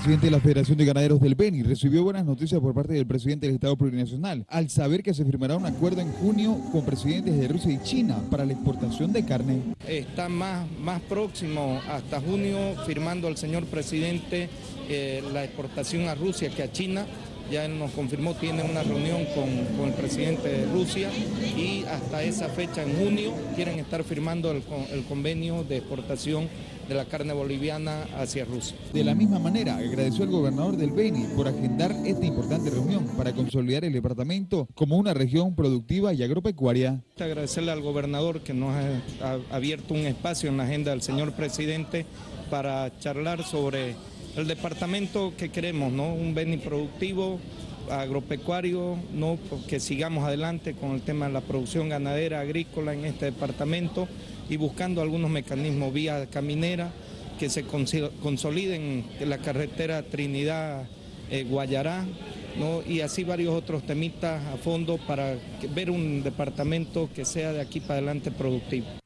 presidente de la Federación de Ganaderos del Beni recibió buenas noticias por parte del presidente del Estado Plurinacional al saber que se firmará un acuerdo en junio con presidentes de Rusia y China para la exportación de carne. Está más, más próximo hasta junio firmando el señor presidente eh, la exportación a Rusia que a China ya él nos confirmó, tiene una reunión con, el presidente de Rusia y hasta esa fecha, en junio, quieren estar firmando el, convenio de exportación de la carne boliviana hacia Rusia. De la misma manera, agradeció al gobernador del Beni por agendar esta importante reunión para consolidar el departamento como una región productiva y agropecuaria. Agradecerle al gobernador que nos ha abierto un espacio en la agenda del señor presidente para charlar sobre el departamento que queremos, ¿no? Un Beni productivo, agropecuario, ¿no? que sigamos adelante con el tema de la producción ganadera, agrícola en este departamento y buscando algunos mecanismos vía caminera que se consoliden en la carretera Trinidad-Guayará, ¿no? y así varios otros temitas a fondo para ver un departamento que sea de aquí para adelante productivo.